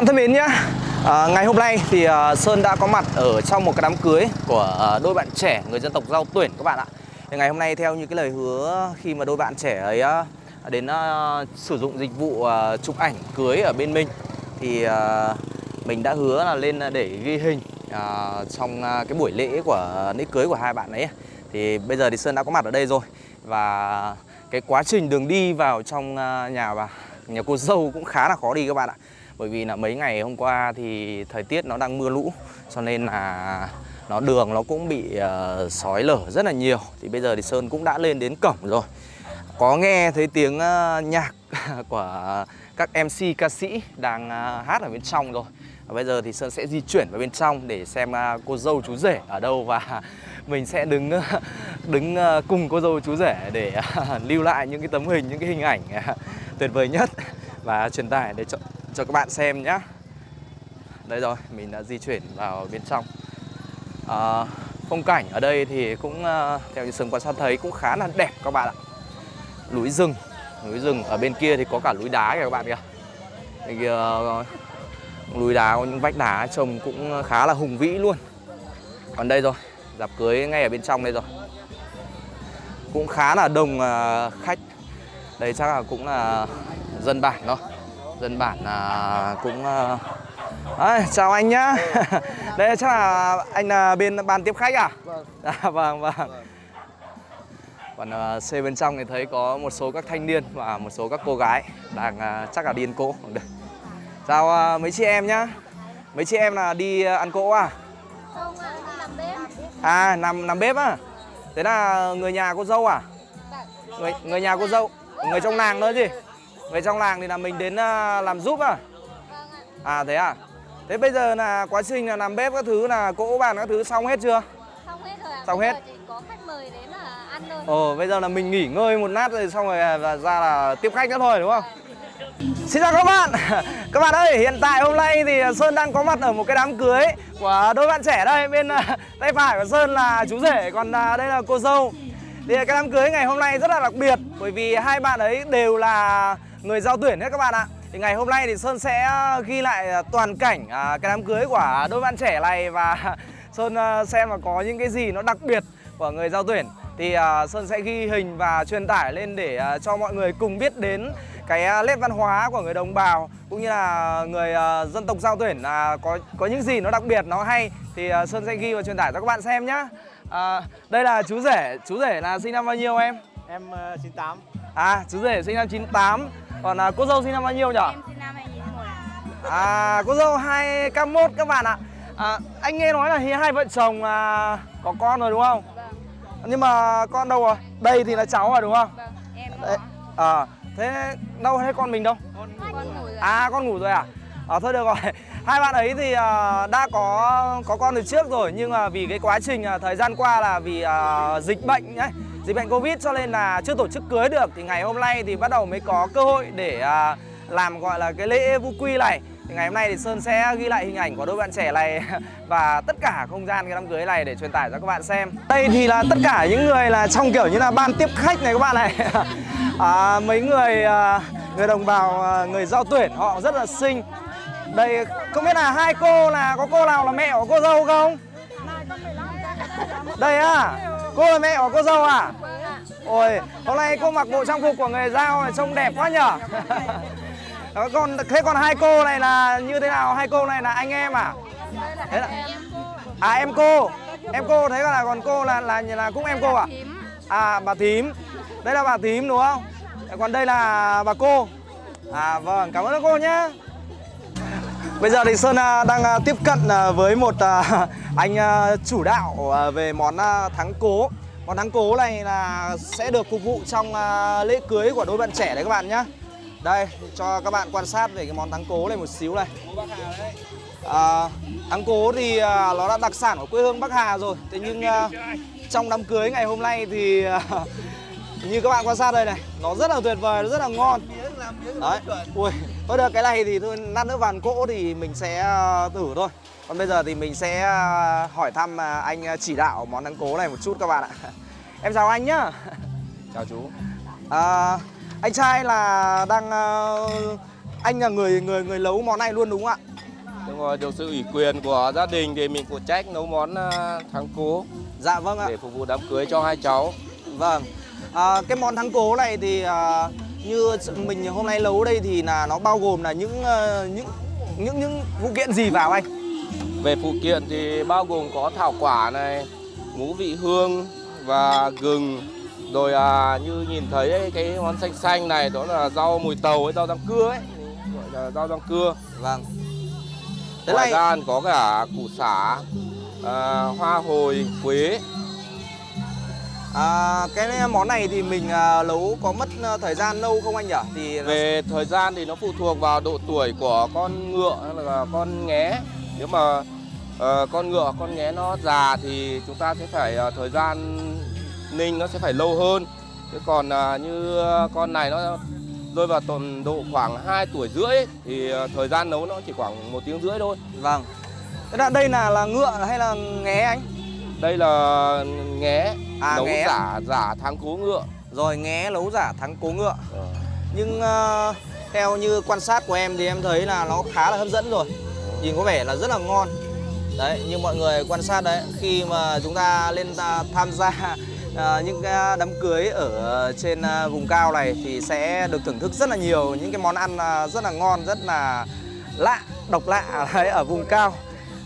bạn thân mến nhé à, Ngày hôm nay thì uh, Sơn đã có mặt ở trong một cái đám cưới của uh, đôi bạn trẻ người dân tộc Giao Tuyển các bạn ạ. Thì Ngày hôm nay theo như cái lời hứa khi mà đôi bạn trẻ ấy uh, đến uh, sử dụng dịch vụ uh, chụp ảnh cưới ở bên mình Thì uh, mình đã hứa là lên để ghi hình uh, trong uh, cái buổi lễ của lễ cưới của hai bạn ấy. Thì bây giờ thì Sơn đã có mặt ở đây rồi Và cái quá trình đường đi vào trong uh, nhà bà nhà cô dâu cũng khá là khó đi các bạn ạ bởi vì là mấy ngày hôm qua thì thời tiết nó đang mưa lũ cho nên là nó đường nó cũng bị uh, sói lở rất là nhiều. Thì bây giờ thì sơn cũng đã lên đến cổng rồi. Có nghe thấy tiếng uh, nhạc của các mc ca sĩ đang uh, hát ở bên trong rồi. Và bây giờ thì sơn sẽ di chuyển vào bên trong để xem uh, cô dâu chú rể ở đâu và mình sẽ đứng đứng uh, cùng cô dâu chú rể để uh, lưu lại những cái tấm hình những cái hình ảnh uh, tuyệt vời nhất và truyền tải để cho, cho các bạn xem nhé đây rồi mình đã di chuyển vào bên trong. À, phong cảnh ở đây thì cũng uh, theo như sừng quan sát thấy cũng khá là đẹp các bạn ạ. Núi rừng núi rừng ở bên kia thì có cả núi đá kìa các bạn kìa. Bên kia uh, núi đá có những vách đá trông cũng khá là hùng vĩ luôn. Còn đây rồi dạp cưới ngay ở bên trong đây rồi. Cũng khá là đông uh, khách. Đây chắc là cũng là dân bản thôi dân bản là cũng à, chào anh nhá. Đây chắc là anh là bên ban tiếp khách à? Vâng. À, vâng vâng. Còn uh, xe bên trong thì thấy có một số các thanh niên và một số các cô gái đang uh, chắc là đi ăn cỗ. Chào uh, mấy chị em nhá. Mấy chị em là đi uh, ăn cỗ à? Không, làm bếp. À nằm nằm bếp à thế là người nhà cô dâu à? Người người nhà cô dâu người trong làng nữa gì người trong làng thì là mình đến uh, làm giúp à? À thế à? Thế bây giờ là quá trình là làm bếp các thứ là cỗ bàn các thứ xong hết chưa? Xong hết rồi ạ. Xong hết. chỉ có khách mời đến là ăn thôi. Ồ bây giờ là mình nghỉ ngơi một lát rồi xong rồi là ra là tiếp khách nữa thôi đúng không? Xin chào các bạn. Các bạn ơi hiện tại hôm nay thì Sơn đang có mặt ở một cái đám cưới Của đôi bạn trẻ đây Bên uh, tay phải của Sơn là chú rể Còn uh, đây là cô dâu. Thì cái đám cưới ngày hôm nay rất là đặc biệt Bởi vì hai bạn ấy đều là người giao tuyển hết các bạn ạ thì ngày hôm nay thì Sơn sẽ ờ, ghi lại ờ, toàn cảnh à, cái đám cưới của đôi bạn trẻ này và Sơn ờ, xem là có những cái gì nó đặc biệt của người giao tuyển thì Sơn sẽ ghi hình và truyền tải lên để cho mọi người cùng biết đến cái nét văn hóa của người đồng bào cũng như là người dân tộc giao tuyển là có có những gì nó đặc biệt nó hay thì Sơn sẽ ghi và truyền tải cho các bạn xem nhá. À, đây là chú rể, chú rể là sinh năm bao nhiêu em? Em uh, 98 À, chú rể sinh năm 98 Còn à, cô dâu sinh năm bao nhiêu nhỉ? Em sinh năm 2001 À, cô dâu 2K1 các bạn ạ à, Anh nghe nói là hai vợ chồng à, có con rồi đúng không? Vâng, Nhưng mà con đâu rồi? Đây thì là cháu rồi đúng không? vâng Em Đấy. À, thế đâu thế con mình đâu? con ngủ rồi À, con ngủ rồi à? À, thôi được rồi Hai bạn ấy thì à, đã có có con từ trước rồi Nhưng mà vì cái quá trình à, thời gian qua là vì à, dịch bệnh ấy Dịch bệnh Covid cho nên là chưa tổ chức cưới được Thì ngày hôm nay thì bắt đầu mới có cơ hội để à, làm gọi là cái lễ vu quy này thì ngày hôm nay thì Sơn sẽ ghi lại hình ảnh của đôi bạn trẻ này và tất cả không gian cái đám cưới này để truyền tải cho các bạn xem. Đây thì là tất cả những người là trong kiểu như là ban tiếp khách này các bạn này. À, mấy người à, người đồng bào à, người giao tuyển họ rất là xinh. Đây không biết là hai cô là có cô nào là mẹ của cô dâu không? Đây à, cô là mẹ của cô dâu à? Ôi, hôm nay cô mặc bộ trang phục của người giao này trông đẹp quá nhở? Đó, còn thế còn hai cô này là như thế nào? Hai cô này là anh em à? Thế là À em cô. Em cô thế là còn cô là là là cũng em cô à? À bà thím. Đây là bà thím đúng không? Còn đây là bà cô. À vâng, cảm ơn cô nhé. Bây giờ thì Sơn à, đang à, tiếp cận à, với một anh chủ đạo về món thắng cố. Món thắng cố này là sẽ được phục vụ trong lễ cưới của đôi bạn trẻ đấy các bạn nhé. Đây, cho các bạn quan sát về cái món thắng cố này một xíu này. À, thắng cố thì nó là đặc sản của quê hương Bắc Hà rồi. Thế nhưng trong đám cưới ngày hôm nay thì như các bạn quan sát đây này, nó rất là tuyệt vời, nó rất là ngon. Đấy, ui, thôi được cái này thì thôi lát nữa vào ăn cỗ thì mình sẽ à, thử thôi. Còn bây giờ thì mình sẽ à, hỏi thăm à, anh chỉ đạo món thắng cố này một chút các bạn ạ. Em chào anh nhá. chào chú À, anh trai là đang ờ, anh là người người người nấu món này luôn đúng không ạ? Đúng rồi, được sự ủy quyền của gia đình thì mình phụ trách nấu món thắng cố Dạ vâng ạ. để phục vụ đám cưới cho hai cháu. Vâng. À, cái món thắng cố này thì à, như mình hôm nay nấu đây thì là nó bao gồm là những ờ, những những những phụ kiện gì vào anh? Về phụ kiện thì bao gồm có thảo quả này, ngũ vị hương và gừng. Rồi à, như nhìn thấy ấy, cái món xanh xanh này đó là rau mùi tàu ấy, rau rang cưa ấy, gọi là rau rang cưa. Vâng. Thế Ngoài này ra có cả củ sả, à, hoa hồi, quế. À, cái món này thì mình à, nấu có mất à, thời gian lâu không anh nhỉ? Thì nó- Về thời gian thì nó phụ thuộc vào độ tuổi của con ngựa hay là con nghé. Nếu mà ờ, con ngựa, con nghé nó già thì chúng ta sẽ phải ờ, thời gian ninh nó sẽ phải lâu hơn. Chứ còn à, như con này nó rơi vào tầm độ khoảng 2 tuổi rưỡi ấy, thì ờ, thời gian nấu nó chỉ khoảng một tiếng rưỡi thôi. Vâng. Thế là đây là là ngựa hay là nghé anh? Đây là nghé À, nấu nghé. giả giả tháng cố ngựa. Rồi nghé nấu giả thắng cố ngựa. Nhưng ờ, theo như quan sát của em thì em thấy là nó khá là hấp dẫn rồi Nhìn có vẻ là rất là ngon Đấy, như mọi người quan sát đấy Khi mà chúng ta lên à, tham gia à, những cái đám cưới ở trên à, vùng cao này Thì sẽ được thưởng thức rất là nhiều những cái món ăn à, rất là ngon, rất là lạ, độc lạ đấy, ở vùng cao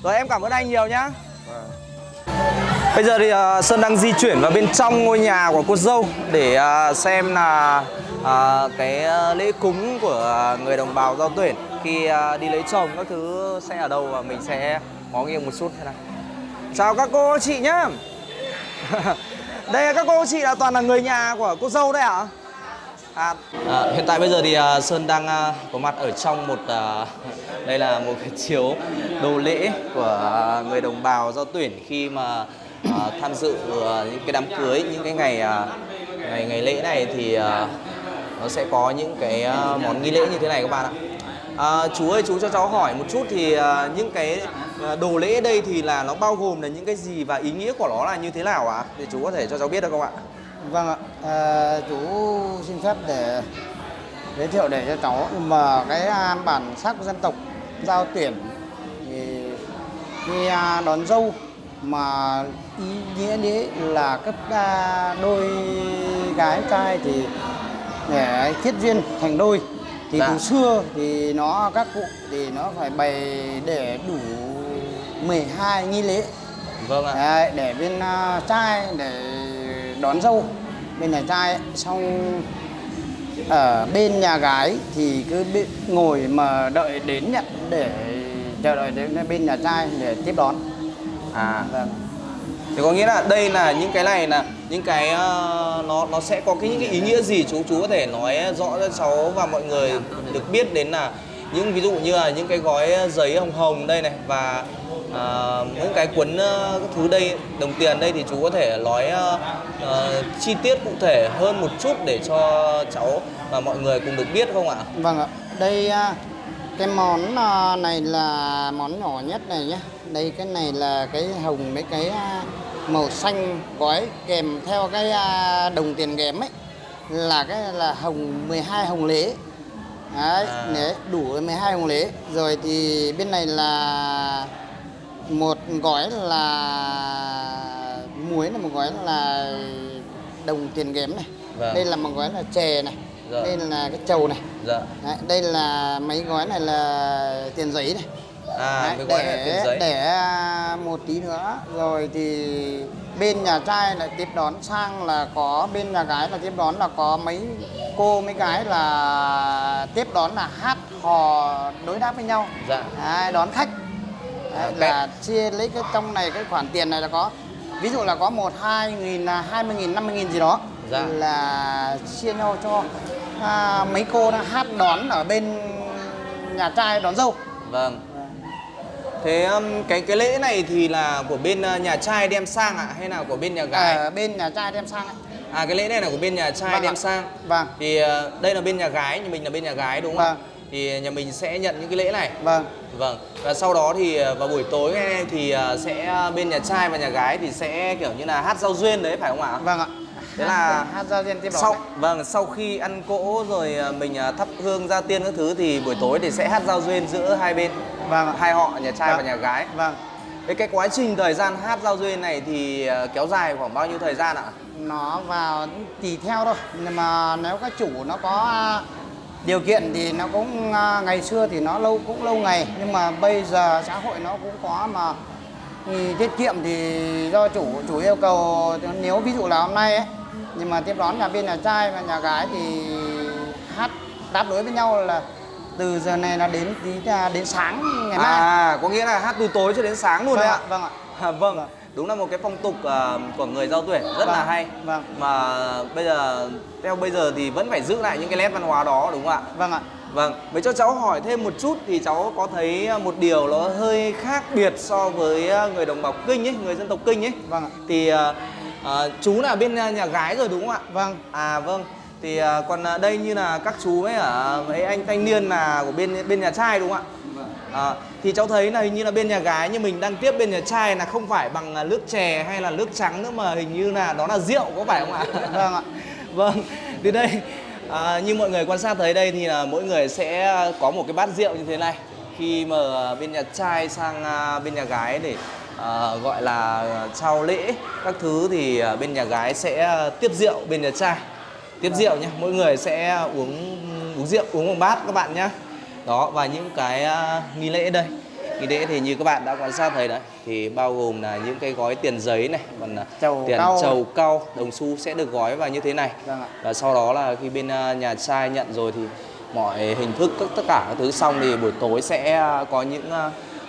Rồi em cảm ơn anh nhiều nhá Vâng. Bây giờ thì uh, Sơn đang di chuyển vào bên trong ngôi nhà của cô dâu để uh, xem là uh, cái lễ cúng của người đồng bào giao tuyển khi uh, đi lấy chồng các thứ sẽ ở đâu và mình sẽ ngó nghiêng một chút thế này. Chào các cô chị nhá. đây các cô chị là toàn là người nhà của cô dâu đấy ạ? À, à, hiện tại bây giờ thì uh, Sơn đang uh, có mặt ở trong một uh, đây là một cái chiếu đồ lễ của uh, người đồng bào giao tuyển khi mà à, tham dự à, những cái đám cưới những cái ngày à, ngày ngày lễ này thì à, nó sẽ có những cái à, món nghi lễ như thế này các bạn ạ. À, chú ơi chú cho cháu hỏi một chút thì à, những cái à, đồ lễ đây thì là nó bao gồm là những cái gì và ý nghĩa của nó là như thế nào ạ? Thì chú có thể cho cháu biết được không ạ? Vâng ạ, à, chú xin phép để giới thiệu để cho cháu mà cái à, bản sắc dân tộc giao tuyển thì khi à, đón dâu mà ý nghĩa đấy là à, đôi gái trai thì để kết duyên thành đôi thì Dạ. từ xưa thì nó các cụ thì nó phải bày để đủ 12 nghi lễ Vâng ạ. Đấy, để bên à, trai để đón dâu bên nhà trai xong ở bên nhà gái thì cứ ngồi mà đợi đến nhận để chờ đợi đến bên nhà trai để tiếp đón À, vâng. Thì có nghĩa là đây là những cái này là những cái ờ, nó nó sẽ có cái những cái ý nghĩa gì chú? Chú có thể nói rõ cho cháu và mọi người được biết đến là những ví dụ như là những cái gói giấy hồng hồng đây này và ờ, những cái cuốn các thứ đây đồng tiền đây thì chú có thể nói ờ, ờ, chi tiết cụ thể hơn một chút để cho cháu và mọi người cùng được biết không ạ? vâng ạ. Đây à, cái món à, này là món nhỏ nhất này nhé đây cái này là cái hồng mấy cái à, màu xanh gói kèm theo cái à, đồng tiền ghém ấy. Là cái là hồng 12 hồng lễ. Đấy, À. đấy, đủ 12 hồng lễ. Rồi thì bên này là một gói là muối là một gói là đồng tiền ghém này. Vâng. đây là một gói là chè này Dạ. đây là cái trầu này Dạ. Đấy, đây là mấy gói này là tiền giấy này À, Đấy, là tiền giấy. để à, một tí nữa rồi thì bên nhà trai lại tiếp đón sang là có bên nhà gái là tiếp đón là có mấy cô mấy gái là tiếp đón là hát hò đối đáp với nhau Dạ. Đấy, đón khách Đấy, Ok. là chia lấy cái trong này cái khoản tiền này là có ví dụ là có một hai nghìn là hai mươi nghìn năm mươi nghìn gì đó Dạ. là chia nhau cho à, mấy cô đã hát đón ở bên nhà trai đón dâu Vâng. Thế um, cái cái lễ này thì là của bên uh, nhà trai đem sang ạ hay là của bên nhà gái? ở bên nhà trai đem sang ấy. À cái lễ này là của bên nhà trai Vâng đem ạ. sang. Vâng. Thì uh, đây là bên nhà gái, nhà mình là bên nhà gái đúng không? ạ? Vâng. Thì nhà mình sẽ nhận những cái lễ này. Vâng. Vâng. Và sau đó thì uh, vào buổi tối thì sẽ bên nhà trai và nhà gái thì sẽ kiểu như là hát giao duyên đấy phải không ạ? Vâng ạ. Thế là hát giao duyên tiếp đón sau vâng sau khi ăn cỗ rồi à, mình à, thắp hương gia tiên các thứ thì buổi tối thì sẽ hát giao duyên giữa hai bên. Vâng hai họ nhà trai Vâng. và nhà gái. Vâng. Thế cái quá trình thời gian hát giao duyên này thì à, kéo dài khoảng bao nhiêu thời gian ạ? nó vào tùy theo thôi. Nhưng mà nếu các chủ nó có điều kiện thì nó cũng ngày xưa thì nó lâu cũng lâu ngày. Nhưng mà bây giờ xã hội nó cũng có mà. Thì tiết kiệm thì do chủ chủ yêu cầu. Nếu ví dụ là hôm nay ấy nhưng mà tiếp đón nhà bên nhà trai và nhà gái thì hát đáp đối với nhau là từ giờ này là đến tí à, đến sáng ngày mai. À, có nghĩa là hát từ tối cho đến sáng luôn vâng đấy ạ ạ? vâng ạ. À, vâng, đúng là một cái phong tục à, của người giao tuyển rất là Vâng, hay. vâng. Mà bây giờ, theo bây giờ thì vẫn phải giữ lại những cái nét văn hóa đó đúng không ạ? vâng ạ. Vâng, với cho cháu hỏi thêm một chút thì cháu có thấy một điều nó hơi khác biệt so với à, người đồng bào Kinh ấy, người dân tộc Kinh ấy. Vâng ạ. Thì à, à, chú là bên à, nhà gái rồi đúng không ạ? vâng À vâng, thì à, còn đây như là các chú ấy ở mấy anh thanh niên là của bên bên nhà trai đúng không ạ? À, thì cháu thấy là hình như là bên nhà gái như mình đang tiếp bên nhà trai là không phải bằng nước chè hay là nước trắng nữa mà hình như là đó là rượu có phải không ạ? vâng ạ vâng, thì đây à, như mọi người quan sát thấy đây thì là mỗi người sẽ có một cái bát rượu như thế này khi mà bên nhà trai sang bên nhà gái để à, gọi là trao lễ các thứ thì à, bên nhà gái sẽ tiếp rượu bên nhà trai. Tiếp rượu nhé mỗi người sẽ uống uống rượu uống một bát các bạn nhé đó và những cái nghi lễ đây. Nghi lễ thì như các bạn đã quan sát thấy đấy thì bao gồm là những cái gói tiền giấy này còn Trầu tiền cau. trầu cau đồng xu sẽ được gói vào như thế này. Vâng và sau đó là khi bên nhà trai nhận rồi thì mọi hình thức tất cả các thứ xong thì buổi tối sẽ có những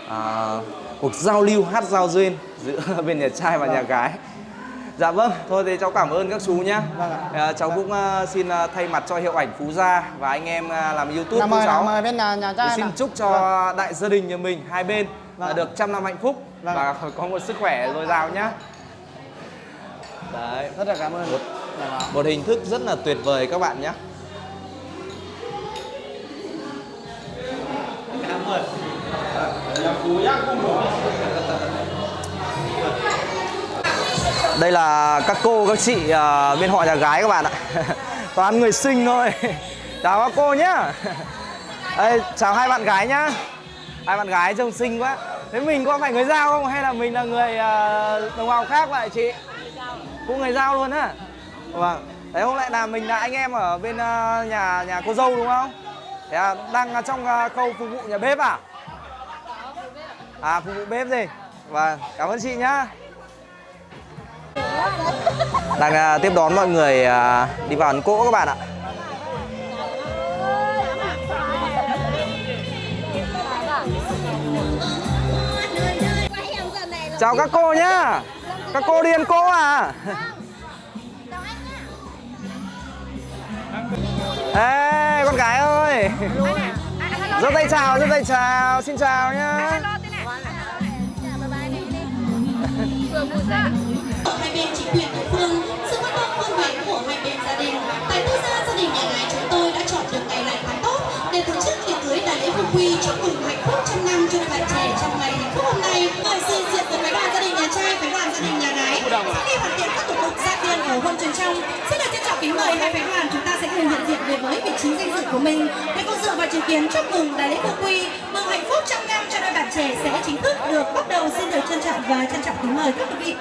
à, cuộc giao lưu hát giao duyên giữa bên nhà trai và nhà gái dạ vâng thôi thì cháu cảm ơn các chú nhá Vâng ạ. à, cháu cũng à, xin à, thay mặt cho hiệu ảnh phú gia và anh em à, làm youtube Nào của cháu mời bên nhà, nhà trai xin nào. chúc cho Vâng. đại gia đình nhà mình hai bên Vâng ạ. được trăm năm hạnh phúc Vâng và có một sức khỏe dồi dào nhá đấy Rất là cảm ơn. Một- Dạ vâng. một hình thức rất là tuyệt vời các bạn nhé đây là các cô các chị uh, bên họ nhà gái các bạn ạ. Toàn người xinh thôi. Chào các cô nhá. Đây, chào hai bạn gái nhá. Hai bạn gái trông xinh quá. Thế mình có phải người giao không? Hay là mình là người uh, đồng bào khác vậy chị? Cũng người giao luôn á. Vâng. Đấy hôm nay là mình là anh em ở bên uh, nhà nhà cô dâu đúng không? Thế à, đang trong uh, khâu phục vụ nhà bếp à? À phục vụ bếp gì? Vâng. Cảm ơn chị nhá đang à, tiếp đón mọi người à, đi vào Ấn cỗ các bạn ạ. Chào các cô nhá. Các cô đi ăn cỗ à? Ê, con gái ơi. Giơ tay chào giơ tay chào. Xin chào nhá bên chính quyền địa phương. Sự quan tâm phương nguyện của hai bên gia đình. Tại quốc gia gia đình nhà gái chúng tôi đã chọn được ngày lành tháng tốt để tổ chức tiệc cưới đại lễ phục quy chúc mừng hạnh phúc trăm năm cho đôi bạn trẻ trong ngày hạnh phúc hôm nay. Mời sự diện của phái đoàn gia đình nhà trai, phái đoàn gia đình nhà gái sau khi hoàn thiện các thủ tục gia tiên của hôn truyền trong. Xin được trân trọng kính mời hai phái đoàn chúng ta sẽ cùng hiện diện về với vị trí danh dự của mình. Để cùng dự và chứng kiến chúc mừng đại lễ phục quy mừng hạnh phúc trăm năm cho đôi bạn trẻ sẽ chính thức được bắt đầu. Xin được trân trọng và trân trọng kính mời các quý vị.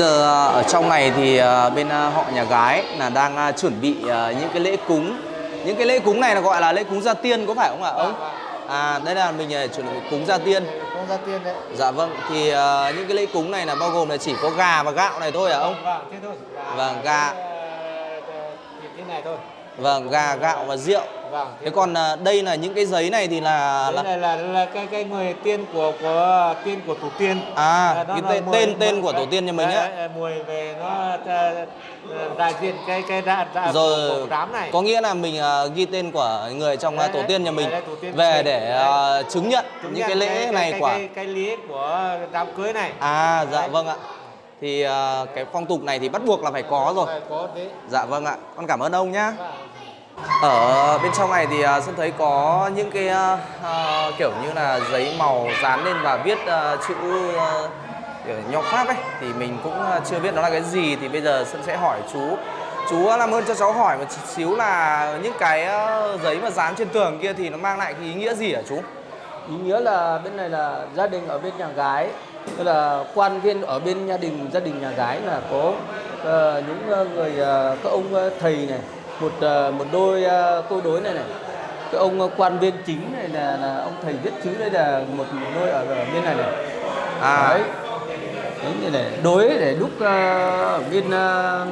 Giờ à, ở trong này thì à, bên à, họ nhà gái là đang à, chuẩn bị à, những cái lễ cúng. Những cái lễ cúng này là gọi là lễ cúng gia tiên có phải không ạ ông? À đây là mình à, chuẩn bị cúng gia tiên. cúng gia tiên đấy. Dạ vâng, thì ờ, những cái lễ cúng này là bao gồm là chỉ có gà và gạo này thôi hả ông? Vâng, thế thôi. Vâng, gà. Thì thế này thôi. Vâng, gà, gạo và rượu. Vâng. Thế còn ờ, đây là những cái giấy này thì là, là này là là cái cái người tiên của của tiên của tổ tiên. à Là nó cái là tên mùi- tên tên của tổ tiên nhà mình á. Mùi về nó à, đại diện cái cái đại đại Rồi của đám này. có nghĩa là mình ờ, ghi tên của người trong Đấy, tổ tiên nhà mình Đấy, tiên về để ờ, chứng nhận Chứng những nhận cái lễ này cái, của cái, cái lễ của đám cưới này. À dạ Đấy. vâng ạ. Thì ờ, cái phong tục này thì bắt buộc là phải có rồi. Phải có thế. Dạ vâng ạ. Con cảm ơn ông nhá. Ở bên trong này thì à, Sơn thấy có những cái uh, kiểu như là giấy màu dán lên và viết uh, chữ uh, nho pháp ấy thì mình cũng chưa biết nó là cái gì thì bây giờ Sơn sẽ hỏi chú. Chú làm ơn cho cháu hỏi một xíu là những cái giấy mà dán trên tường kia thì nó mang lại cái ý nghĩa gì hả chú? ý nghĩa là bên này là gia đình ở bên nhà gái tức là quan viên ở bên gia đình gia đình nhà gái là có uh, những ờ, người uh, các ông thầy này một ờ, một đôi ờ, câu đối này này. Cái ông ờ, quan viên chính này là, là ông thầy viết chữ đây là một, một đôi ở, ở bên này này. À. đấy. Đấy như này đối để ờ, ở bên ờ,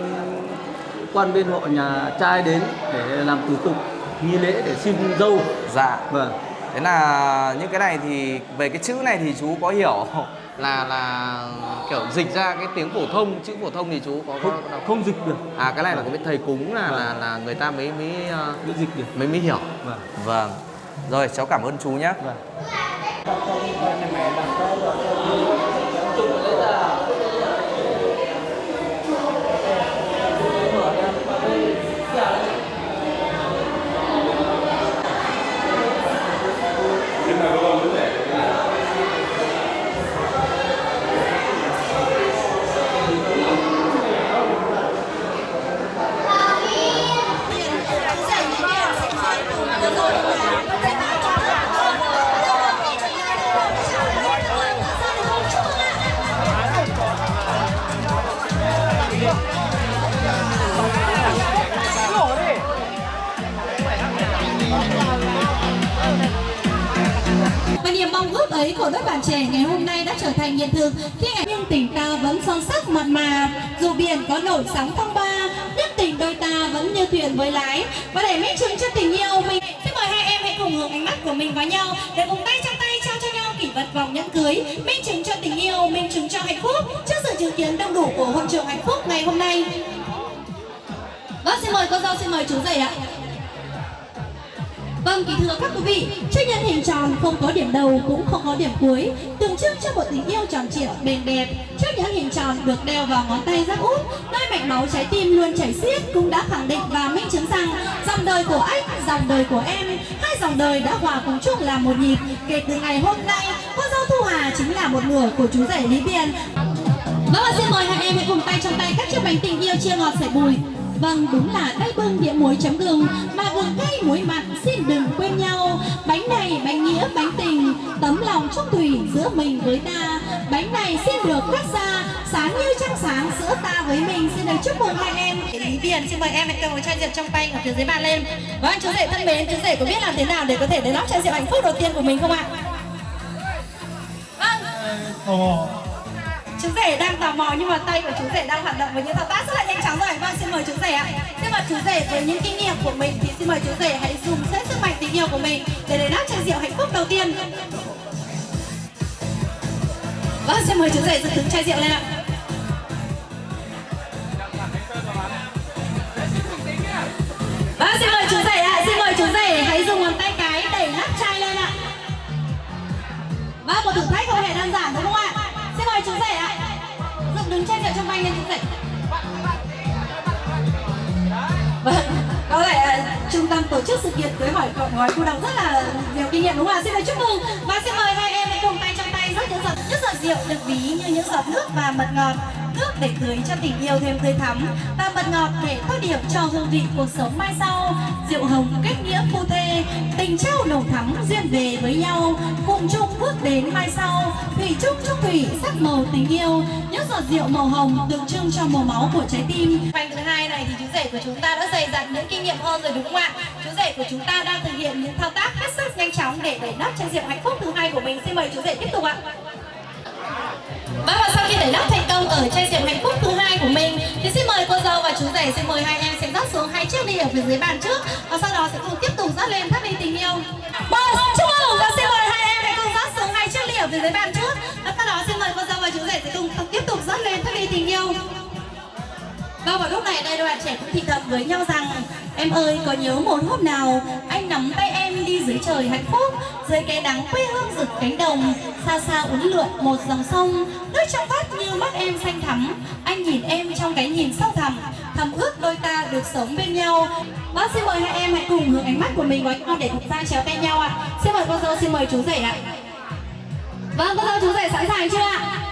quan viên họ nhà trai đến để làm thủ tục nghi lễ để xin dâu. Dạ. vâng. Thế là những cái này thì về cái chữ này thì chú có hiểu là là kiểu dịch ra cái tiếng phổ thông chữ phổ thông thì chú có không, có không? dịch được. À cái này là cái thầy cúng là là là người ta mới mới ờ, mới dịch được. mới mới hiểu. Vâng. Vâng. Rồi cháu cảm ơn chú nhé vâng niềm mong ước ấy của đôi bạn trẻ ngày hôm nay đã trở thành hiện thực. Khi ngày nhưng tình ta vẫn son sắc mặn mà. Dù biển có nổi sóng phong ba nhất tình đôi ta vẫn như thuyền với lái. Và để minh chứng cho tình yêu mình, xin mời hai em hãy cùng hướng ánh mắt của mình vào nhau. Để cùng tay trong tay trao cho nhau kỷ vật vòng nhẫn cưới. Minh chứng cho tình yêu, minh chứng cho hạnh phúc. Trước sự chứng kiến đông đủ của hội trường hạnh phúc ngày hôm nay. Vâng xin mời cô dâu xin mời chú rể ạ. Vâng, kính thưa các quý vị, chiếc nhẫn hình tròn không có điểm đầu cũng không có điểm cuối, tượng trưng cho một tình yêu tròn trịa bền đẹp. Chiếc nhẫn hình tròn được đeo vào ngón tay giáp út, nơi mạch máu trái tim luôn chảy xiết cũng đã khẳng định và minh chứng rằng dòng đời của anh, dòng đời của em, hai dòng đời đã hòa cùng chung là một nhịp. Kể từ ngày hôm nay, cô dâu Thu Hà chính là một nửa của chú rể Lý Biên. Vâng, và xin mời hai em hãy cùng tay trong tay cắt chiếc bánh tình yêu chia ngọt sẻ bùi. Vâng, đúng là tay bưng đĩa muối chấm gừng Mà gừng cay muối mặn xin đừng quên nhau. Bánh này bánh nghĩa bánh tình Tấm lòng trung thủy giữa mình với ta. Bánh này xin được cắt ra Sáng như trăng sáng giữa ta với mình. Xin được chúc mừng hai em. Lý Tiền xin mời em hãy cầm một chai rượu trong tay ở phía dưới bàn lên. Vâng, chú rể thân mến, chú rể có biết làm thế nào để có thể đến lót chai rượu hạnh phúc đầu tiên của mình không ạ? Vâng chú rể đang tò mò nhưng mà tay của chú rể đang hoạt động với những thao tác rất là nhanh chóng rồi. Vâng xin mời chú rể ạ. Xin mời chú rể với những kinh nghiệm của mình thì xin mời chú rể hãy dùng hết sức mạnh tình yêu của mình để đền đáp chai rượu hạnh phúc đầu tiên. Vâng xin mời chú rể dựng đứng chai rượu lên ạ. Vâng xin mời chú rể ạ. Xin mời chú rể hãy dùng ngón tay cái đẩy nắp chai lên ạ. Vâng một thử thách không hề đơn giản đúng không ạ? Xin chú rể ạ. Dựng đứng chai rượu trong banh lên chú rể. Vâng có lẽ trung tâm tổ chức sự kiện cưới hỏi cộng gói cô đồng rất là nhiều kinh nghiệm đúng không ạ? Xin mời chúc mừng và xin mời hai em hãy cùng tay trong tay rất những giọt giọt rượu được ví như những giọt nước và mật ngọt, nước để tưới cho tình yêu thêm tươi thắm và mật ngọt để tô điểm cho hương vị cuộc sống mai sau rượu hồng kết nghĩa phu thê, tình trao nồng thắm duyên về với nhau cùng chung bước đến mai sau, thủy chung chung thủy sắc màu tình yêu những giọt rượu màu hồng tượng trưng cho màu máu của trái tim bánh thứ hai này thì chú rể rể của chúng ta đã dày dặn những kinh nghiệm hơn rồi đúng không ạ? Chú rể của chúng ta đang thực hiện những thao tác hết sức nhanh chóng để đẩy nắp chai rượu hạnh phúc thứ hai của mình. Xin mời chú rể tiếp tục ạ. Vâng và sau khi đẩy lắp thành công ở chai rượu hạnh phúc thứ hai của mình thì xin mời cô dâu và chú rể xin mời hai em sẽ rót xuống hai chiếc ly ở phía dưới bàn trước và sau đó sẽ cùng tiếp tục rót lên thắt ly tình yêu. Vâng, chúc mừng và xin mời hai em hãy cùng rót xuống hai chiếc ly ở phía dưới bàn trước và sau đó xin mời cô dâu và chú rể sẽ cùng tiếp tục rót lên thắt ly tình yêu. Vâng và lúc này đây đoàn bạn trẻ cũng thì thầm với nhau rằng, Em ơi, có nhớ một hôm nào anh nắm tay em đi dưới trời hạnh phúc, Dưới cái nắng quê hương rực cánh đồng, Xa xa uốn lượn một dòng sông Nước trong vắt như mắt em xanh thắm. Anh nhìn em trong cái nhìn sâu thẳm, Thầm ước đôi ta được sống bên nhau. Bác xin mời hai em hãy cùng hướng ánh mắt của mình vào nhau để cùng ra chéo tay nhau ạ. Xin mời cô dâu xin mời chú rể ạ. Vâng cô dâu chú rể sẵn sàng chưa ạ?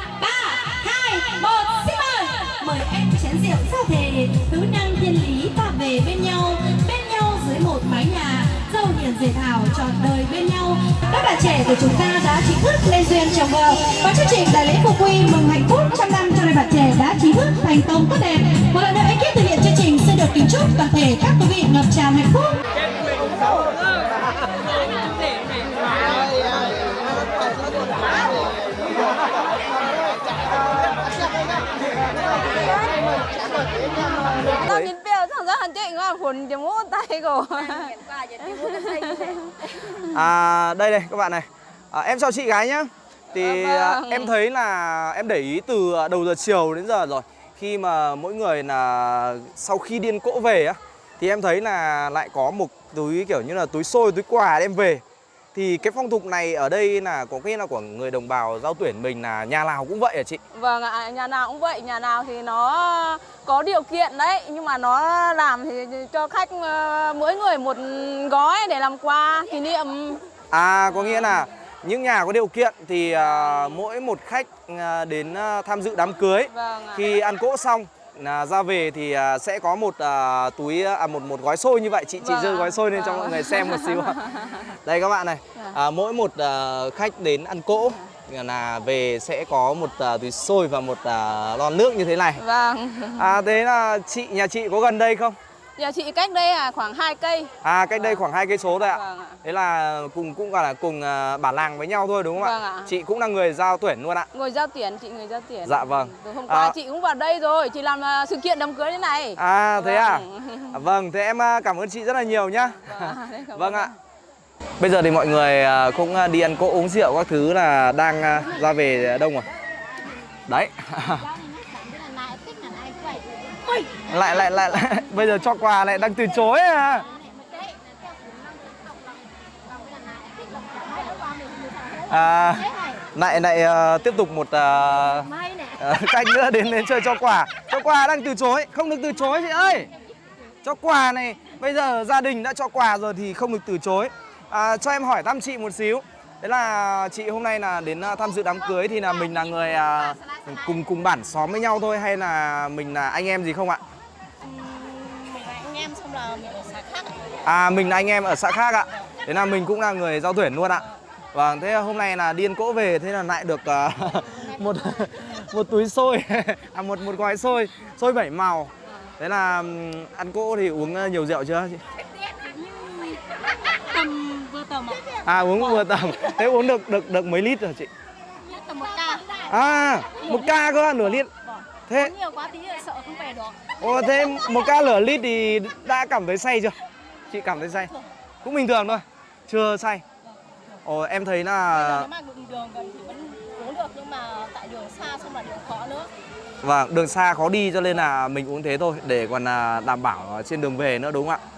Mời em chén rượu ra thề tứ năng thiên lý ta về bên nhau. Bên nhau dưới một mái nhà, dâu hiền dệt thảo trọn đời bên nhau. Các bạn trẻ của chúng ta đã chính thức lên duyên chồng vợ. Và chương trình đại lễ phục quy mừng hạnh phúc trăm năm cho đôi bạn trẻ đã chính thức thành công tốt đẹp. Một lần nữa, ekip thực hiện chương trình xin được kính chúc toàn thể các quý vị ngập tràn hạnh phúc. ăn chứ ngon phun cho muốn tay cô à đây đây các bạn này. À, em chào chị gái nhá. Thì vâng. À, em thấy là em để ý từ à, đầu giờ chiều đến giờ rồi. Khi mà mỗi người là sau khi điên cỗ về á thì em thấy là lại có một túi kiểu như là túi xôi túi quà đem về. Thì cái phong tục này ở đây là có cái là của người đồng bào giao tuyển mình là nhà nào cũng vậy hả chị? Vâng ạ, nhà nào cũng vậy, nhà nào thì nó có điều kiện đấy Nhưng mà nó làm thì cho khách ờ, mỗi người một gói để làm quà kỷ niệm À có nghĩa là những nhà có điều kiện thì à, mỗi một khách à, đến à, tham dự đám cưới Vâng ạ. khi ăn cỗ xong là ra về thì à, sẽ có một à, túi à, một một gói xôi như vậy. Chị chị Vâng ạ. gói xôi lên cho Vâng mọi ạ. người xem một xíu đây các bạn này. À, mỗi một à, khách đến ăn cỗ là về sẽ có một à, túi xôi và một à, lon nước như thế này. Vâng. À thế là chị nhà chị có gần đây không Nhà chị cách đây là khoảng 2 cây à cách đây khoảng hai cây số thôi ạ Vâng ạ. thế là cùng cũng gọi là cùng à, bản làng với nhau thôi đúng không Vâng ạ ạ. chị cũng là người giao tuyển luôn ạ Người giao tuyển, chị người giao tuyển Dạ vâng. Từ hôm qua À, chị cũng vào đây rồi, chị làm ờ, sự kiện đám cưới thế này À thế à? Vâng. à? Vâng, thế em à, cảm ơn chị rất là nhiều nhá. Vâng, Vâng ạ. Bây giờ thì mọi người à, cũng à, đi ăn cỗ uống rượu các thứ là đang à, ra về đông rồi. Đấy. lại, lại lại lại bây giờ cho quà lại đang từ chối à. À, lại lại uh, tiếp tục một ờ, ờ, uh, uh, khách nữa đến đến chơi cho quà. Cho quà đang từ chối, không được từ chối chị ơi. Cho quà này, bây giờ gia đình đã cho quà rồi thì không được từ chối. À, cho em hỏi thăm chị một xíu. Đấy là chị hôm nay là đến tham dự đám cưới thì là mình là người à, cùng cùng bản xóm với nhau thôi hay là mình là anh em gì không ạ? Xong là mình ở xã khác ạ. À mình là anh em ở xã khác ạ. Thế là mình cũng là người giao tuyển luôn ạ. Vâng, thế hôm nay là điên cỗ về thế là lại được à, một một túi xôi, à một một gói xôi, xôi bảy màu. Thế là ăn cỗ thì uống à, nhiều rượu chưa chị? tầm vừa tầm ạ À uống vừa tầm. Thế uống được được được mấy lít rồi chị? tầm một ca À, một ca cơ, nửa lít. Thế nhiều quá tí là sợ không về được Ồ thế một ca lửa lít thì đã cảm thấy say chưa? Chị cảm thấy say? Cũng bình thường thôi. Chưa say. Ồ em thấy là nếu mà đường đường gần thì vẫn uống được nhưng mà tại đường xa xong là đường khó nữa Vâng, đường xa khó đi cho nên là mình uống thế thôi để còn là đảm bảo trên đường về nữa đúng không ạ?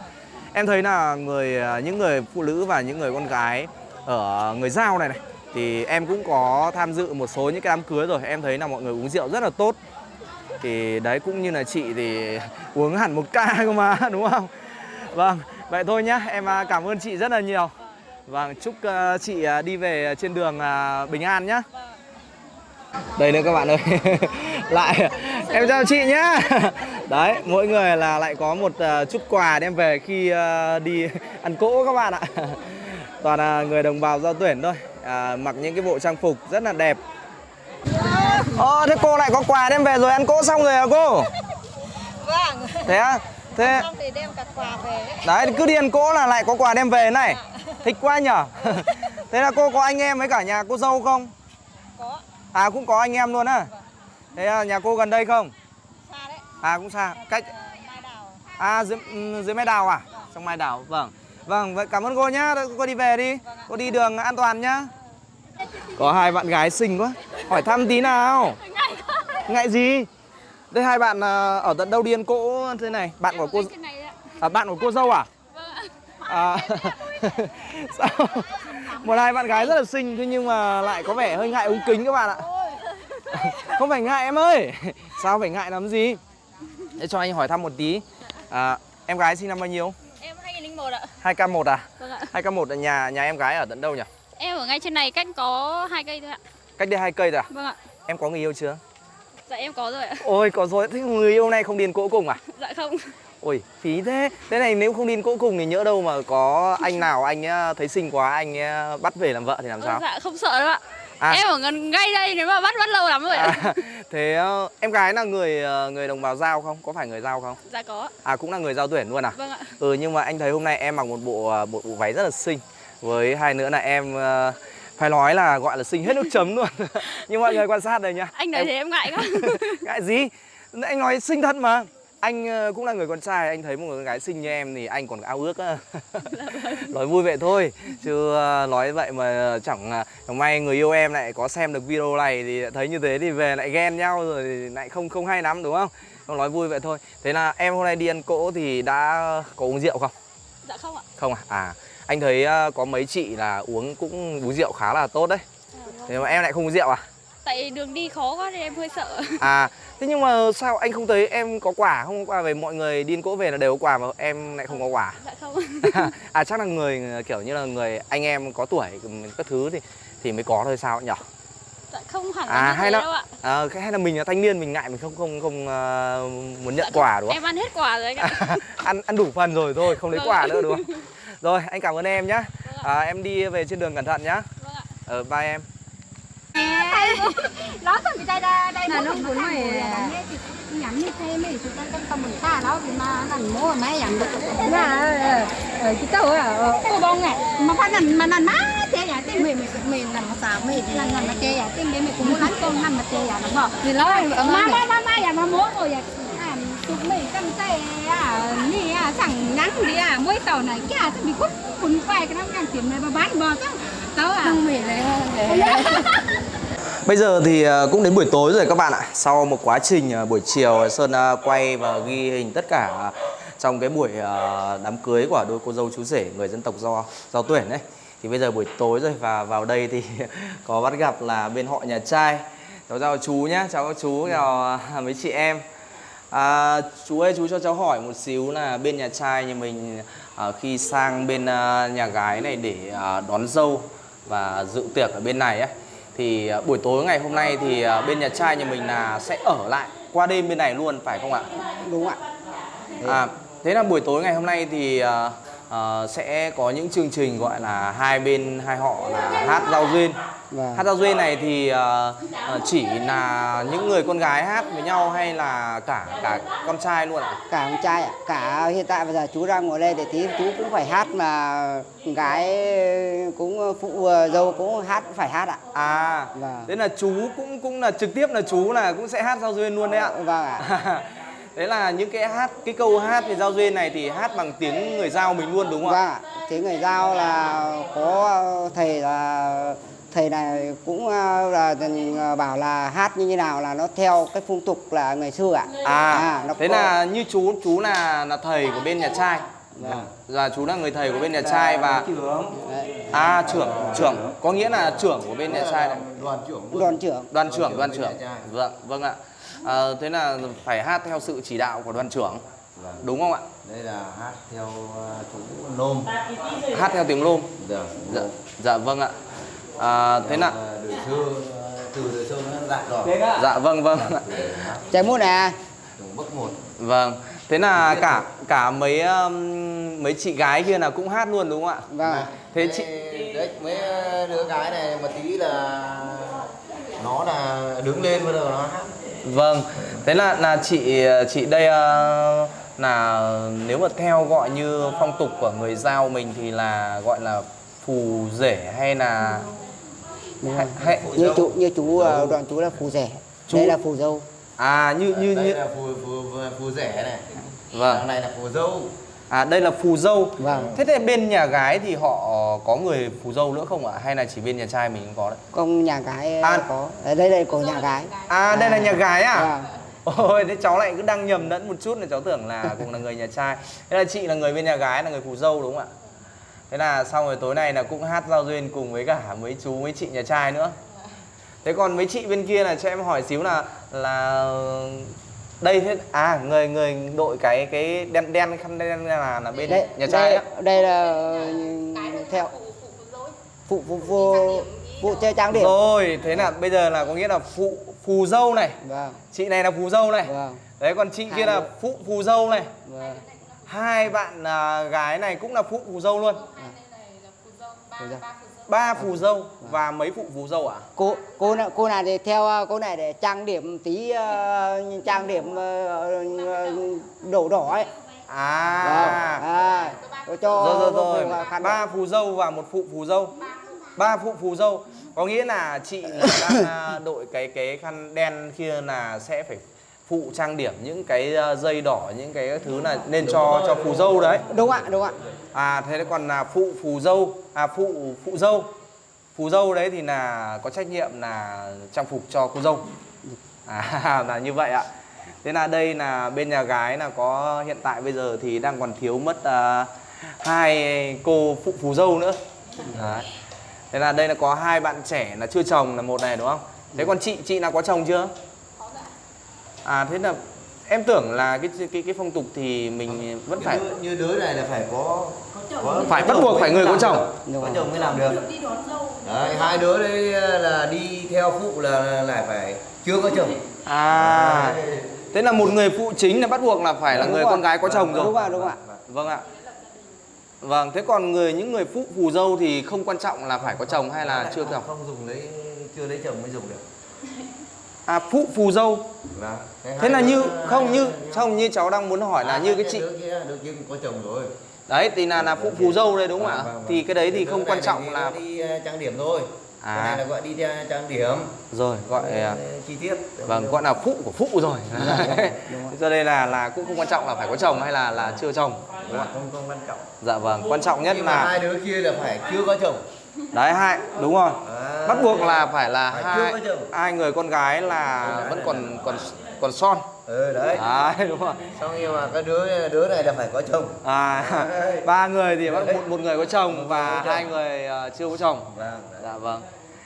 Em thấy là người những người phụ nữ và những người con gái ở người giao này này thì em cũng có tham dự một số những cái đám cưới rồi, em thấy là mọi người uống rượu rất là tốt. Thì đấy cũng như là chị thì uống hẳn một ca cơ mà đúng không? Vâng, vậy thôi nhá, em à, cảm ơn chị rất là nhiều. Vâng, chúc ờ, chị à, đi về trên đường à, bình an nhá. Đây nữa các bạn ơi Lại Em chào chị nhá Đấy mỗi người là lại có một ờ, chút quà đem về khi ờ, đi ăn cỗ các bạn ạ Toàn là người đồng bào giao tuyển thôi à, Mặc những cái bộ trang phục rất là đẹp Ờ thế cô lại có quà đem về rồi ăn cỗ xong rồi à cô vâng Thế á Thế Xong thì đem cả quà về đấy. đấy cứ điền cỗ là lại có quà đem về này. Thích quá nhở. Thế là cô có anh em với cả nhà cô dâu không? Có, À cũng có anh em luôn á. Thế à, nhà cô gần đây không? xa đấy. À cũng xa. Cách Ờ, Mai đào. À dưới, ừ, dưới Mai Đào à? Trong Mai Đào. Vâng. Vâng, vậy cảm ơn cô nhá. Cô đi về đi. Cô đi đường an toàn nhá. Có hai bạn gái xinh quá. Hỏi thăm tí nào. Ngại gì? Đây hai bạn à, ở tận đâu điên cỗ thế này? Bạn của cô à, bạn của cô dâu à? À, sao? Một hai bạn gái rất là xinh thế nhưng mà lại có vẻ hơi ngại ống kính các bạn ạ. Không phải ngại em ơi. Sao phải ngại làm gì? Để cho anh hỏi thăm một tí. À, em gái sinh năm bao nhiêu? Em 2001 ạ. 2K1 à? Vâng ạ. 2K1 là nhà nhà em gái ở tận đâu nhỉ? Em ở ngay trên này cách có hai cây thôi ạ. Cách đây hai cây rồi à? Vâng ạ. Em có người yêu chưa? Dạ em có rồi ạ. Ôi có rồi, thế người yêu này không điền cỗ cùng à? Dạ không. Ôi phí thế. Thế này nếu không điền cỗ cùng thì nhỡ đâu mà có anh nào anh ờ, thấy xinh quá anh ờ, bắt về làm vợ thì làm sao? Dạ không sợ đâu ạ. À. Em ở gần ngay đây nếu mà bắt bắt lâu lắm rồi ạ. À, thế ờ, em gái là người người đồng bào giao không? Có phải người giao không? Dạ có. À cũng là người giao tuyển luôn à? Vâng ạ. Ừ nhưng mà anh thấy hôm nay em mặc một bộ bộ, bộ váy rất là xinh. Với hai nữa là em ờ, phải nói là gọi là xinh hết nước chấm luôn. nhưng mọi người quan sát đây nhá. Anh nói thế em ngại quá. Ngại gì? Anh nói xinh thật mà. Anh ờ, cũng là người con trai, anh thấy một người gái xinh như em thì anh còn ao ước nói vui vậy thôi, chứ ờ, nói vậy mà chẳng chẳng may người yêu em lại có xem được video này thì thấy như thế thì về lại ghen nhau rồi thì lại không không hay lắm đúng không? Không nói vui vậy thôi. Thế là em hôm nay đi ăn cỗ thì đã có uống rượu không? Dạ không ạ. Không à? À, anh thấy ờ, có mấy chị là uống cũng uống rượu khá là tốt đấy. Thế mà em lại không uống rượu à? Tại đường đi khó quá nên em hơi sợ. À, thế nhưng mà sao anh không thấy em có quả không có quả về mọi người đi ăn cỗ về là đều có quả mà em lại không có quả. Dạ không. à chắc là người kiểu như là người anh em có tuổi các thứ thì thì mới có thôi sao nhỉ? Dạ không hẳn là À hay là đâu ạ. à, hay là mình là thanh niên mình ngại mình không không không ờ, muốn nhận Dạ quả đúng không? Em ăn hết quả rồi anh ạ. ăn ăn đủ phần rồi thôi không lấy Vâng quả nữa đúng không? Rồi anh cảm ơn em nhá. Vâng À, em đi về trên đường cẩn thận nhá. Vâng ạ. Ờ bye em. Nó thôi đây đây đây là nó muốn mày nhắm như thế mày chúng ta trong tâm mình ta đó thì mà nằm mua mấy nhắm được là ở cái tàu à cô bông này mà phát nằm mà nằm má thế à thế mày mày mày nằm mà sao mày thì nằm mà thế à thế mày mày cũng muốn đánh con nằm mà thế à nó bỏ thì nó mà mà mà mà ya mà mua rồi à tụi mày cầm tay à nè à chẳng ngắn đi à mỗi tàu này kia thì bị quất quần quay cái nó càng tiền này mà bán bò chứ tao à. Không mày này Bây giờ thì ờ, cũng đến buổi tối rồi các bạn ạ. Sau một quá trình ờ, buổi chiều Sơn ờ, quay và ghi hình tất cả Trong cái buổi đám cưới của đôi cô dâu chú rể Người dân tộc do do tuyển đấy Thì bây giờ buổi tối rồi và vào đây thì có bắt gặp là bên họ nhà trai. Cháu chào chú nhé, chào các chú, chào mấy chị em À, chú ơi chú cho cháu hỏi một xíu là bên nhà trai nhà mình à, khi sang bên à, nhà gái này để à, đón dâu và dự tiệc ở bên này ấy thì à, buổi tối ngày hôm nay thì à, bên nhà trai nhà mình là sẽ ở lại qua đêm bên này luôn phải không ạ? đúng ạ À, thế là buổi tối ngày hôm nay thì à, à, sẽ có những chương trình gọi là hai bên hai họ là hát giao duyên. Vâng. Hát giao duyên này thì à, à, chỉ là những người con gái hát với nhau hay là cả cả con trai luôn ạ? cả con trai ạ cả hiện tại bây giờ chú đang ngồi đây để tí chú cũng phải hát mà con gái cũng phụ dâu cũng hát phải hát ạ À, Vâng. thế là chú cũng cũng là trực tiếp là chú là cũng sẽ hát giao duyên luôn đấy ạ. vâng ạ Đấy là những cái hát cái câu hát về giao duyên này thì hát bằng tiếng người giao mình luôn đúng không vâng ạ? ạ tiếng người giao là có thầy là thầy này cũng ờ, là bảo là hát như thế nào là nó theo cái phong tục là ngày xưa ạ À, nó thế có- là như chú chú là là thầy của bên nhà trai. Vâng. Là chú là người thầy của bên nhà trai và Đấy, à trưởng trưởng có nghĩa là trưởng của bên nhà trai này. đoàn trưởng Đoàn trưởng đoàn trưởng. Vâng vâng ạ. À, thế là phải hát theo sự chỉ đạo của đoàn trưởng. Đúng không ạ? đây là hát theo ờ, chú nôm Hát theo tiếng lôm. dạ Dạ, dạ vâng ạ. À, thế là Ờ, đời xưa từ đời xưa nó rồi dạ vâng vâng ạ. trái mút nè bước một Vâng. Thế là cả cả mấy um, mấy chị gái kia là cũng hát luôn đúng không ạ? vâng ạ Thế chị đấy mấy đứa gái này một tí là nó là đứng lên bắt đầu nó hát Vâng, thế là là chị chị đây ờ, là nếu mà theo gọi như phong tục của người giao mình thì là gọi là phù rể hay là hay, hay, như chú như chú ờ, đoàn chú là phù rẻ Chú- đây là phù dâu. À như như đây như là phù phù phù rẻ này. Vâng. Đằng này là phù dâu à đây là phù dâu. Vâng. thế thì bên nhà gái thì họ có người phù dâu nữa không ạ? Hay là chỉ bên nhà trai mình có đấy? Công nhà gái À. có. Ở đây đây của nhà gái. à đây là nhà gái à? Vâng. ôi thế cháu lại cứ đang nhầm lẫn một chút là cháu tưởng là cũng là người nhà trai. Thế là chị là người bên nhà gái là người phù dâu đúng không ạ? Thế là xong rồi tối nay là cũng hát giao duyên cùng với cả mấy chú mấy chị nhà trai nữa. Thế còn mấy chị bên kia là cho em hỏi xíu là là đây thế à người người đội cái cái đen đen khăn đen là là bên đây nhà trai đây, á. đây là theo phụ phụ phụ phụ chơi trang điểm. Rồi thế là bây giờ là có nghĩa là phụ phù dâu này. Vâng. Chị này là phù dâu này. Vâng. Đấy còn chị kia Hai là đứa. phụ phù dâu này. Vâng. Hai bạn à, gái này cũng là phụ phù dâu luôn. Phù dâu. ba phù dâu và mấy phụ phù dâu ạ? Cô cô này cô này thì theo ờ, cô này để trang điểm tí ờ, trang điểm ờ, đổ đỏ ấy. À. Vâng. à, cho rồi rồi rồi. ba phù dâu và một phụ phù dâu. Ba phụ phù dâu. Có nghĩa là chị đang à, đội cái cái khăn đen kia là sẽ phải phụ trang điểm những cái à, dây đỏ những cái thứ là nên cho cho phù dâu đấy. Đúng ạ đúng ạ. À thế còn là phụ phù dâu à phụ phụ dâu. Phù dâu đấy thì là có trách nhiệm là trang phục cho cô dâu. À là như vậy ạ. Thế là đây là bên nhà gái là có hiện tại bây giờ thì đang còn thiếu mất à, hai cô phụ phù dâu nữa. Đấy. thế là đây là có hai bạn trẻ là chưa chồng là một này đúng không? Thế còn chị chị nào có chồng chưa à thế là em tưởng là cái cái cái phong tục thì mình vẫn phải như, như đứa này là phải có, có phải bắt buộc phải người có chồng có chồng mới làm được đấy hai đứa đấy là đi theo phụ là lại phải chưa có chồng À, thế là một người phụ chính là bắt buộc là phải là Đúng người rồi. con gái có chồng rồi. đúng ạ đúng ạ Vâng ạ. Vâng, thế còn người những người phụ phù dâu thì không quan trọng là phải có chồng hay là chưa chồng. không dùng lấy chưa lấy chồng mới dùng được À phụ phù dâu. Vâng. Thế hai là như không hai- như không như cháu đang muốn hỏi là À, như cái chị kia đứa kia có chồng rồi đấy thì là là phụ phù dâu đây đúng không Vâng, ạ? vâng. Thì cái đấy thì không quan trọng là đi ờ, trang điểm thôi À. cái này là gọi đi theo trang điểm rồi gọi à, ờ, chi tiết vâng gọi là phụ của phụ rồi. Cho nên là là cũng không quan trọng là phải có chồng hay là là chưa chồng. Đúng không không không quan trọng Dạ vâng, quan trọng nhất là hai đứa kia là phải chưa có chồng đấy hai đúng rồi. À, bắt buộc là phải là Phải hai hai người con gái là vẫn còn còn còn son. Ừ đấy. Đấy đúng rồi. Xong nhưng mà cái đứa đứa này là phải có chồng. À ba người thì bắt một, một người có chồng và hai người ờ, chưa có chồng. Vâng dạ vâng.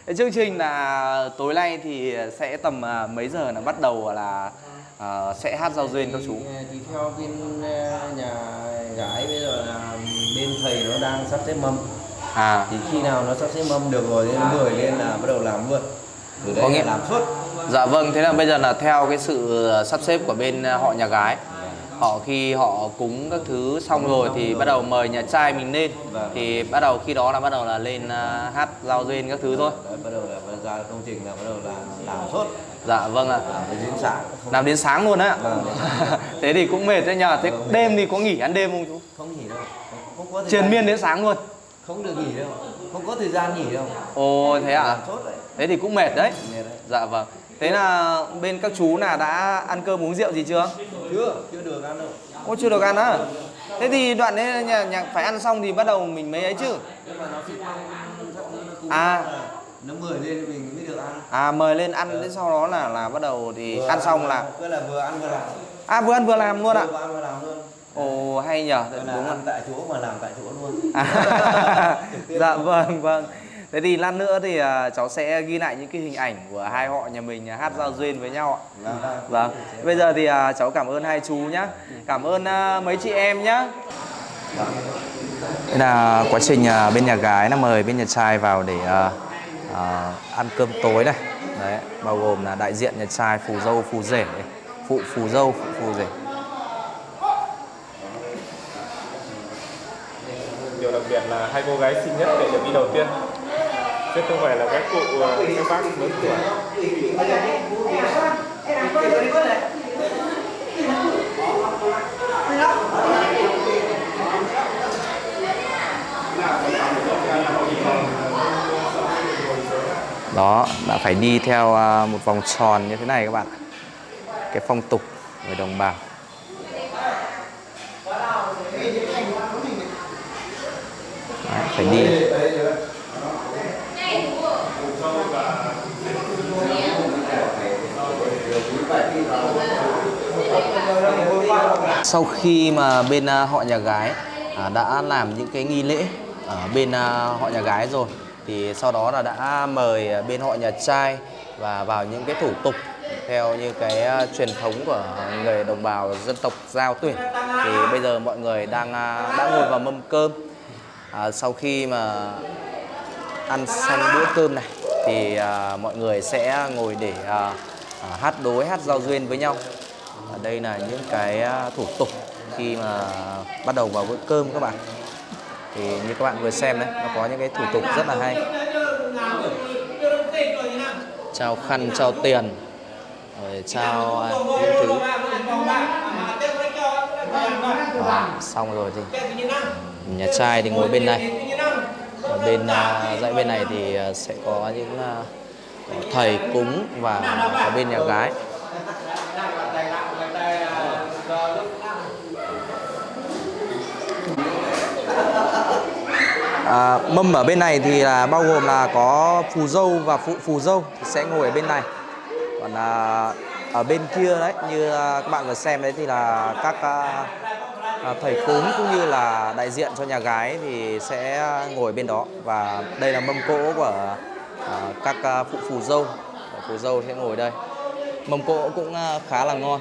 Thế chương trình là tối nay thì sẽ tầm à, mấy giờ là bắt đầu là à, sẽ hát giao duyên các chú? thì, theo bên nhà gái bây giờ là bên thầy nó đang sắp xếp mâm à. Thì khi nào nó sắp xếp mâm được rồi thì nó mời lên là bắt đầu làm luôn. Từ Có đây nghĩa- là làm suốt. Dạ vâng thế là bây giờ là theo cái sự sắp xếp của bên à, họ nhà gái. Họ khi họ cúng các thứ xong rồi thì bắt đầu mời nhà trai mình lên. Vâng. thì bắt đầu khi đó là bắt đầu là lên à, hát giao duyên các thứ thôi. Đấy, bắt đầu là ra công trình là bắt đầu là làm suốt. Dạ vâng ạ. Làm đến sáng. Làm đến sáng luôn á. Vâng. thế thì cũng mệt đấy nhờ. Thế Vâng. đêm thì có nghỉ ăn đêm không chú? Không nghỉ đâu. Có triền miên đến sáng luôn không được nghỉ đâu. Không có thời gian nghỉ đâu. Ồ thế à? Suốt đấy. Thế thì cũng mệt đấy. Mệt đấy. dạ vâng. Thế là bên các chú là đã ăn cơm uống rượu gì chưa? Chưa chưa được ăn đâu. Ô chưa được ăn á? Thế thì đoạn đấy nhà, nhà phải ăn xong thì bắt đầu mình mới ấy chứ? À. nó mời lên thì mình mới được ăn. À mời lên ăn thế sau đó là là bắt đầu thì ăn xong là cứ là vừa ăn vừa làm. À vừa ăn vừa làm luôn ạ. Vừa ăn vừa làm luôn ồ hay nhờ. Tức là đúng ăn tại chỗ mà làm tại chỗ luôn. À, dạ vâng vâng. Thế thì lát nữa thì à, cháu sẽ ghi lại những cái hình ảnh của hai họ nhà mình à, hát giao duyên với nhau ạ. Vâng. Bây giờ thì à, cháu cảm ơn hai chú nhá. Cảm ơn à, mấy chị em nhá. Đây là quá trình à, bên nhà gái là mời bên nhà trai vào để à, à, ăn cơm tối này. Đấy bao gồm là đại diện nhà trai phù dâu phù rể. Phụ phù dâu phụ phù rể đặc biệt là hai cô gái xinh nhất để được đi đầu tiên. Chứ không phải là các cụ ờ, các bác lớn tuổi. Đó, đã phải đi theo à, một vòng tròn như thế này các bạn cái phong tục người đồng bào. Phải đi. Sau khi mà bên à, họ nhà gái à, đã làm những cái nghi lễ ở bên à, họ nhà gái rồi, thì sau đó là đã mời bên họ nhà trai và vào những cái thủ tục theo như cái truyền thống của người đồng bào dân tộc giao tuyển. Thì bây giờ mọi người đang đã ngồi vào mâm cơm à, sau khi mà ăn xong bữa cơm này thì à, mọi người sẽ ngồi để à, à, hát đối hát giao duyên với nhau. Ở đây là những cái à, thủ tục khi mà bắt đầu vào bữa cơm các bạn. Thì như các bạn vừa xem đấy nó có những cái thủ tục rất là hay. Trao khăn trao tiền rồi trao à, những thứ. À, xong rồi thì nhà trai thì ngồi bên này. Ở bên à, dãy bên này thì à, sẽ có những có thầy cúng và có bên nhà gái. À, mâm ở bên này thì là bao gồm là có phù dâu và phụ phù dâu thì sẽ ngồi ở bên này. Còn à, ở bên kia đấy như à, các bạn vừa xem đấy thì là các à, À, thầy cúng cũng như là đại diện cho nhà gái thì sẽ ngồi bên đó. Và đây là mâm cỗ của à, các à, phụ phù dâu. Phù dâu sẽ ngồi đây. Mâm cỗ cũng khá là ngon.